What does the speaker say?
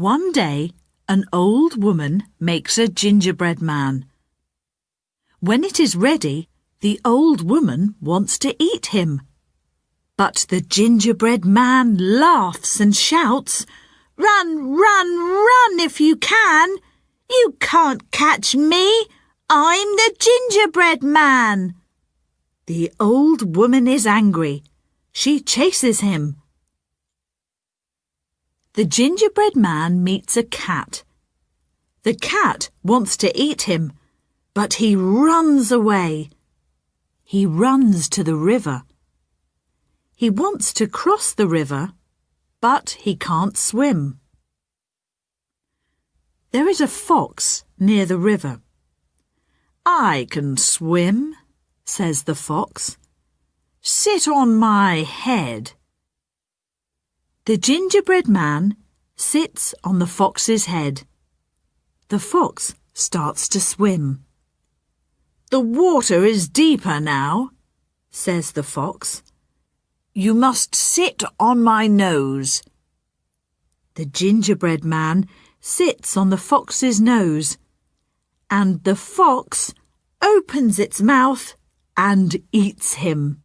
One day, an old woman makes a gingerbread man. When it is ready, the old woman wants to eat him. But the gingerbread man laughs and shouts, Run, run, run if you can! You can't catch me! I'm the gingerbread man! The old woman is angry. She chases him. The gingerbread man meets a cat. The cat wants to eat him, but he runs away. He runs to the river. He wants to cross the river, but he can't swim. There is a fox near the river. I can swim, says the fox. Sit on my head. The gingerbread man sits on the fox's head. The fox starts to swim. The water is deeper now, says the fox. You must sit on my nose. The gingerbread man sits on the fox's nose, and the fox opens its mouth and eats him.